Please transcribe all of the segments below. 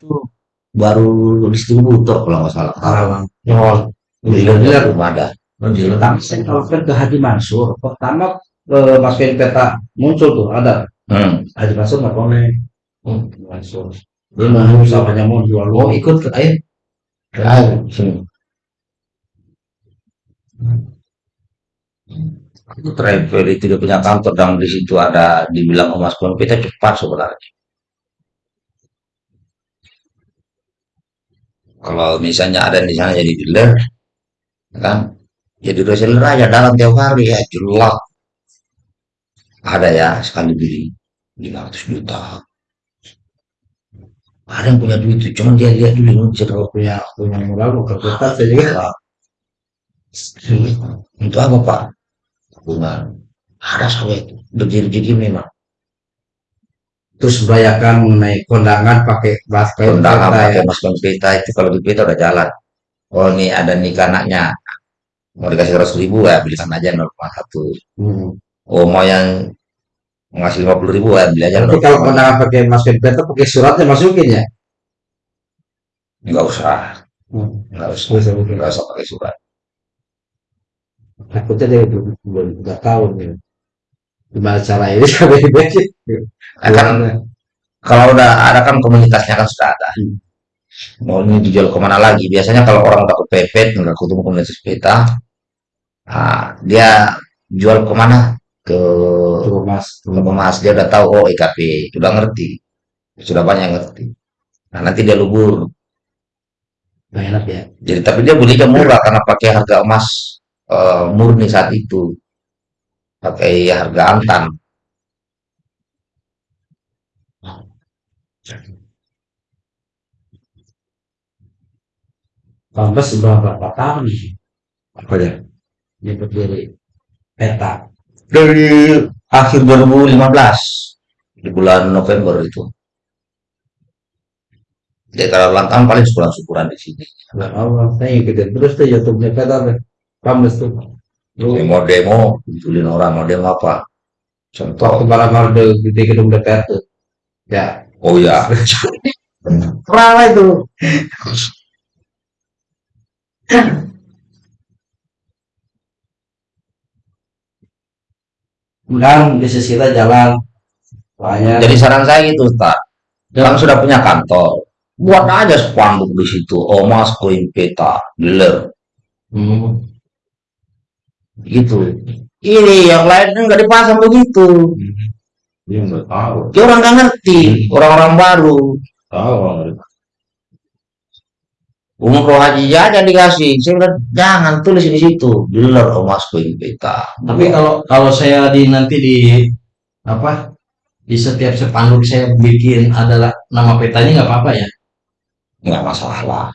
itu baru distributor kalau nggak salah. Karawang. Oh, Dealer belum ada. Pertama saya kalau ke Haji Mansur, pertama eh, masukin peta muncul tuh ada Hmm. Haji Mansur nggak connect. Hmm. Mansur. Dia mau usahanya mau jual Oh ikut ke ayo. Ayo sini. Itu travel itu dia punya kantor dan di situ ada dibilang emas kita cepat sebenarnya. Kalau misalnya ada di sana jadi dealer, kan? Jadi reseller aja dalam tiap hari ya jelek. Ada ya sekali beli 500 juta. Ada yang punya duit itu, cuman dia lihat dulu bisa kalau punya punya modal mau kerja saya juga Untuk apa Pak? Tabungan. Ada sawit. Rezeki memang. Terus membayarkan mengenai kondangan pakai pakai Kondangan pakai ya. mas pita itu kalau di pita udah jalan. Oh ini ada nikah anaknya. Mau dikasih seratus ribu ya belikan aja 0,1. Hmm. Oh mau yang ngasih 50 ribu ya beli aja Tapi kalau 0,1. kondangan pakai masukin peta pakai suratnya masukin ya. Nggak usah. Hmm. Nggak usah. Nggak usah. Nggak usah pakai surat. Takutnya dia belum belum nggak tahu nih. Gimana cara ini sampai dibaca. Ya kan kalau udah ada kan komunitasnya kan sudah ada. Hmm. Mau ini dijual ke mana lagi? Biasanya kalau orang udah kepepet, nggak ketemu komunitas peta, ah, dia jual ke mana? Ke Tuh mas. ke emas. Dia udah tahu, oh IKP, sudah ngerti. Sudah banyak ngerti. Nah nanti dia lubur. Enak ya. Jadi tapi dia belinya murah karena pakai harga emas eh, murni saat itu. Pakai harga antam. Pantas sudah berapa tahun nih Apa ya? dia berdiri peta. Dari akhir 2015 di bulan November itu. Jadi kalau ulang tahun paling syukuran-syukuran di sini. Nggak Allah, saya ikutin terus tuh YouTube-nya peta. Pantas tuh. Lu Mau demo, betulin orang mau demo apa? waktu Contoh, malam ada di gedung DPR tuh. Ya, oh ya, ramai tuh. Kemudian bisnis kita jalan banyak. jadi saran saya gitu, Ustaz. Orang sudah punya kantor, buat aja spanduk di situ. Omas koin peta, dealer, Hmm. Gitu. Ini yang lain nggak dipasang begitu. Dia nggak tahu. Dia orang nggak ngerti, orang-orang baru. Tahu. Umum roh haji aja dikasih. Saya bilang, jangan tulis di situ. Dealer emas koin peta. Tapi kalau kalau saya di nanti di apa di setiap spanduk saya bikin adalah nama petanya nggak apa-apa ya. nggak masalah.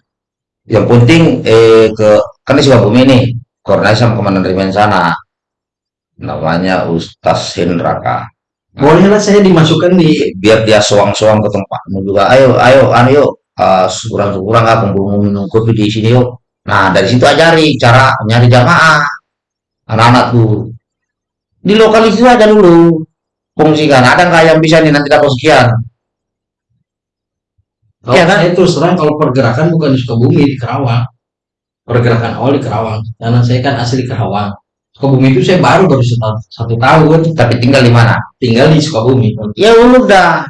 Yang penting eh ke kan di Sukabumi nih, koordinasi sama komandan resimen sana. Namanya Ustaz Hendraka. Bolehlah saya dimasukkan di Biar dia soang-soang ke tempatmu juga. Ayo, ayo, anu yuk. Uh, syukuran-syukuran lah, kumpul minum kopi di sini yuk. Nah, dari situ ajari cara nyari jamaah. Anak-anak tuh. Di lokal itu aja dulu. Fungsikan. Ada nggak yang bisa nih nanti dapat sekian? Kalau Iya kan? saya terus terang kalau pergerakan bukan di Sukabumi di Kerawang. Pergerakan awal di Kerawang. Karena saya kan asli Kerawang. Sukabumi itu saya baru baru satu, satu tahun Tapi tinggal di mana? tinggal di Sukabumi. Ya udah.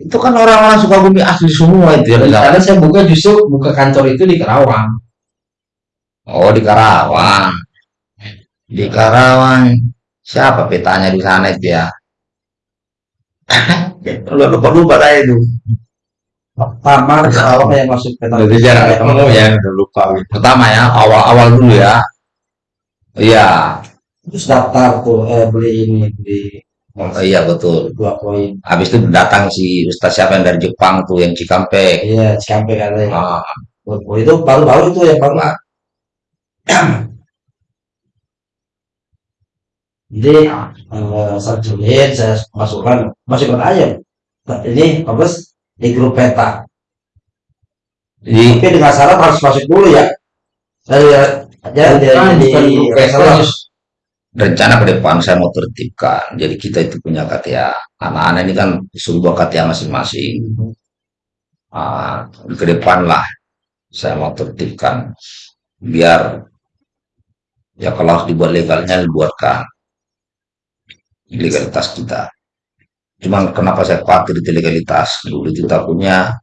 Itu kan orang-orang Sukabumi asli semua itu ya. Karena saya buka justru buka kantor itu di Kerawang. Oh, di Karawang. Di Karawang. Siapa petanya di sana itu ya? Lu lupa-lupa saya itu. Pertama apa yang masuk peta? Jadi jarang ketemu ya, udah lupa gitu. Pertama ya, awal-awal dulu ya. Iya. Terus daftar tuh eh beli ini beli Oh, iya betul. dua poin. Habis itu datang si Ustaz siapa yang dari Jepang tuh yang Cikampek. Iya, sampai katanya. Ah, Oh, itu baru-baru itu ya baru. Jadi eh, saya masukkan masukkan aja. Nah, ini apa di grup peta. jadi Tapi dengan syarat harus masuk dulu ya. Saya aja di, Bukan, di, bukan grup peta, rencana ke depan saya mau tertibkan. Jadi kita itu punya KTA. Anak-anak ini kan sebuah KTA masing-masing. Ah, ke depan lah saya mau tertibkan biar ya kalau harus dibuat legalnya dibuatkan legalitas kita. Cuman kenapa saya khawatir itu legalitas? Dulu itu takutnya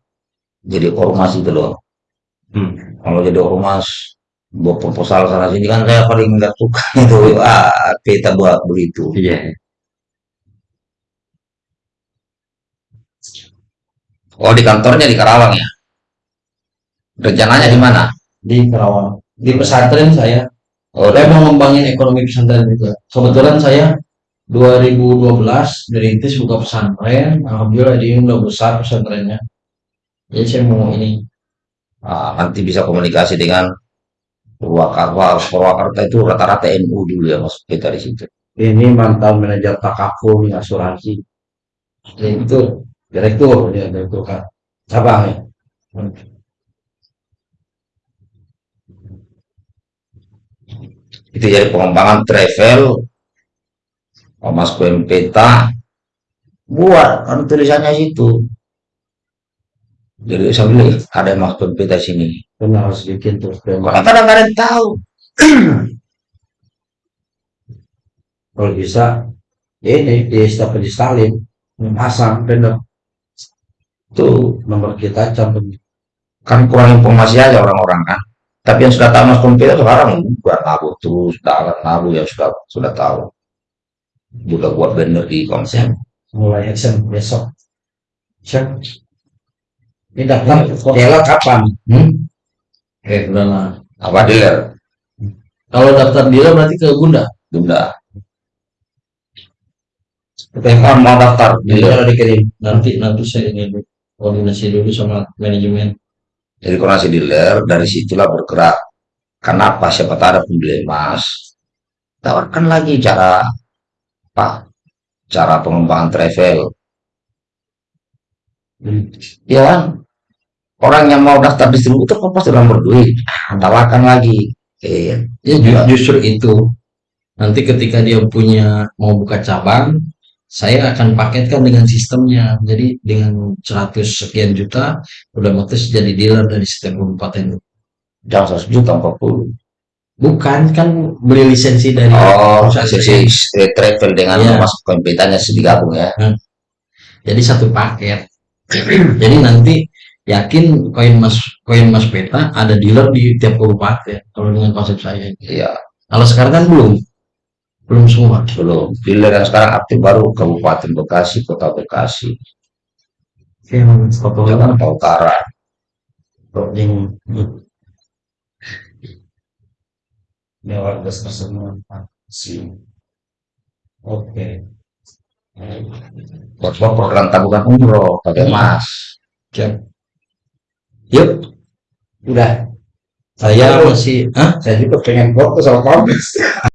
jadi ormas itu loh. Hmm. Kalau jadi ormas buat proposal sana sini kan saya paling nggak suka itu. Ah, kita buat begitu. Iya. Oh di kantornya di Karawang ya? Rencananya di mana? di Kerawang di pesantren saya Oh, saya mau ngembangin ekonomi pesantren juga kebetulan saya 2012 dirintis buka pesantren alhamdulillah ini udah besar pesantrennya jadi saya mau ini ah, nanti bisa komunikasi dengan Purwakarta. Purwakarta itu rata-rata NU dulu ya masuk kita di situ. Ini mantan manajer takaful asuransi. direktur Direktur, ya direktur kan. Cabang ya. Itu jadi pengembangan travel, Mas peta buat kan tulisannya situ. Jadi saya bilang "Ih, ada Mas peta sini. Benar harus bikin terus Orang kadang nggak ada yang tahu. Kalau bisa, ini di staf di Stalin, pasang bener Tuh nomor kita cabut. kan kurang informasi aja orang-orang kan. Tapi yang sudah tahu Mas peta sekarang bukan nabu terus, tangan nabu yang sudah sudah tahu. Udah buat banner di konsep. Mulai action besok. Siap. Ini daftar Stella kapan? Hmm? eh udah lah Apa dealer? kalau daftar dealer berarti ke Bunda Bunda. Kita mau daftar Jadi dealer. kalau dikirim. nanti nanti saya ini koordinasi dulu sama manajemen Jadi koordinasi dealer dari situlah bergerak. Kenapa siapa tahu ada pembeli emas. Tawarkan lagi cara? Cara pengembangan travel. Hmm. Ya kan? Orang yang mau daftar distributor kan pasti orang berduit. Ah, Tawarkan lagi. Eh, ya ju- justru itu nanti ketika dia punya mau buka cabang saya akan paketkan dengan sistemnya jadi dengan 100 sekian juta udah otomatis jadi dealer dari setiap kabupaten jangan 100 juta 40. Bukan kan beli lisensi dari Oh, eh, travel dengan Iya. masuk kompetanya digabung ya. jadi satu paket. Jadi nanti yakin koin mas koin mas peta ada dealer di tiap kabupaten kalau dengan konsep saya Iya, kalau sekarang kan belum. Belum semua. Belum. Dealer yang sekarang aktif baru Kabupaten Bekasi, Kota Bekasi, Foto Jakarta Utara. yang lewat gas tersebut. Si. Oke. buat buat program tabungan umroh pakai emas Siap. yuk Udah. saya masih Hah? Saya juga pengen foto sama Kompes.